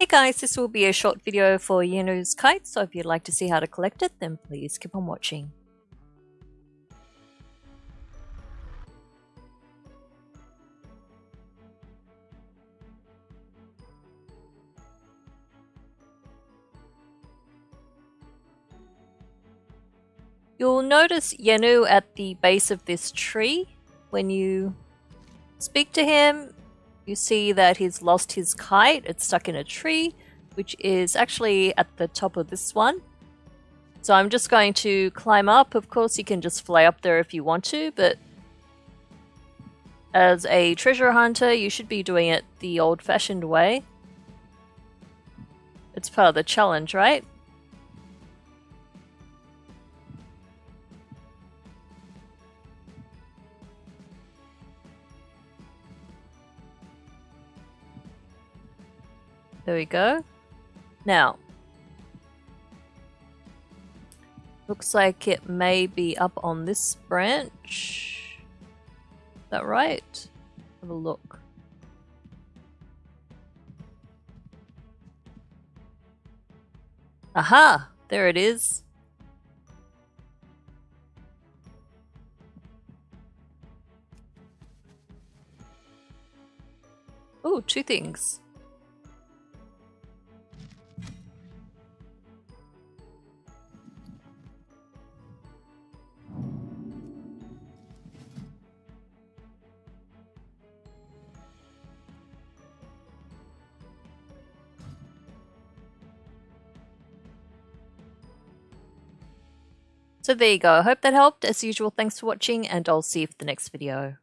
Hey guys, this will be a short video for Yenu's kite, so if you'd like to see how to collect it, then please keep on watching. You'll notice Yenu at the base of this tree. When you speak to him, you see that he's lost his kite. It's stuck in a tree, which is actually at the top of this one. So I'm just going to climb up. Of course, you can just fly up there if you want to, but as a treasure hunter, you should be doing it the old-fashioned way. It's part of the challenge, right? There we go. Now, looks like it may be up on this branch. Is that right? Have a look. Aha! There it is. Oh, two things. So there you go. I hope that helped. As usual, thanks for watching and I'll see you for the next video.